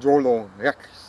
Jolon, Rex.